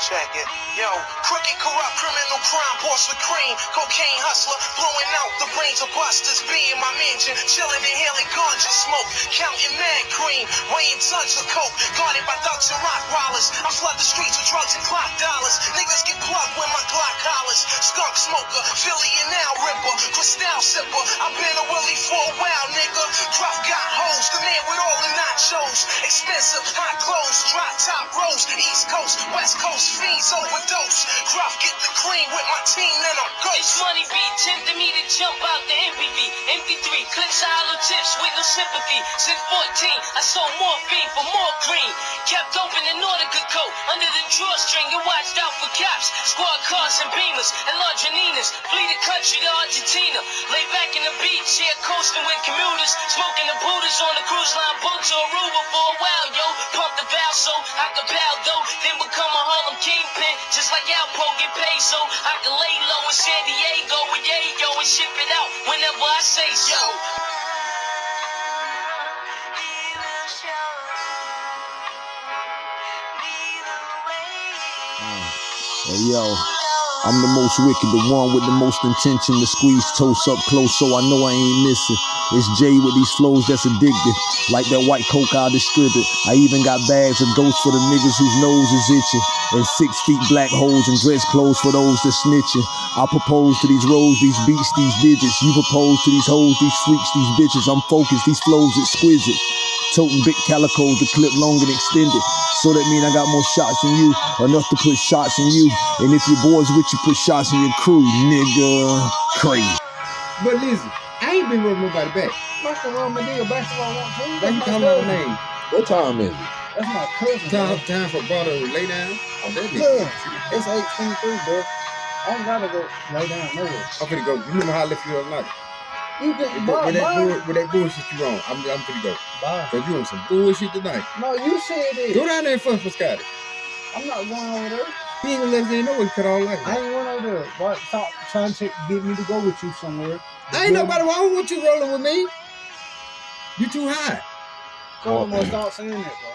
Check it. Yo, crooked, corrupt, criminal crime, boss with cream. Cocaine hustler, blowing out the brains of busters. Be in my mansion, chilling, inhaling ganja smoke. Counting mad cream, weighing tons of coke. Guarded by thugs and rock rollers. I flood the streets with drugs and clock dollars. Niggas get plugged with my Glock collars. Skunk smoker, Philly and now ripper. Cristal sipper. I've been a Willie for a while, nigga. Gruff got hoes, the man with all the nachos. Expensive, hot clothes, drop top rows. East Coast, West Coast, fiends overdose. Gruff get the cream with my team, then I'm ghost. money be tempting me to jump out the MPV. MP3, clips of hollow tips with no sympathy. Since 14, I sold morphine for more green. Kept open in Nautica coat under the drawstring and watched out for cops. Squad cars and beamers and Largeninas. Flee the country to Argentina. Lay back in the beach, here coasting with commuters. Smoking the Buddhas on the cruise line boat to Aruba so I could pound dough. Then become a Harlem kingpin. Just like Alpo get paid so I can lay low in San Diego with Yayo and ship it out whenever I say so. Hey yo, I'm the most wicked, the one with the most intention to squeeze toast up close so I know I ain't missing. It's Jay with these flows that's addicted, like that white coke I distribute. I even got bags of ghosts for the niggas whose nose is itching, and six feet black holes and dress clothes for those that snitching. I propose to these roads, these beats, these digits. You propose to these hoes, these freaks, these bitches. I'm focused, these flows exquisite. Toting big calicos, the clip long and extended. So that mean I got more shots than you, enough to put shots in you. And if your boys with you, put shots in your crew, nigga. Crazy. But listen, I ain't been rubbing nobody back. Fucking wrong my nigga basketball want to. Why That's my out cousin. name? What time is it? That's my cousin. Time, bro. time for brother to lay down. Oh, that Yeah, nigga. it's eight twenty three, bro. I don't gotta go lay down nowhere. I'm finna go. You remember how I left you the other night? You With, can that- with that, bye, bull, with that bullshit you on, I'm, I'm finna go. bye. Cause you on some bullshit tonight. No, you said it. Go down there and fuck for Scotty. I'm not going over there. He ain't gonna let us in know what cut all like I ain't going over there. Why stop trying to get me to go with you somewhere? I ain't nobody. Why don't you rolling with me? You too high. Come on, stop saying that, bro.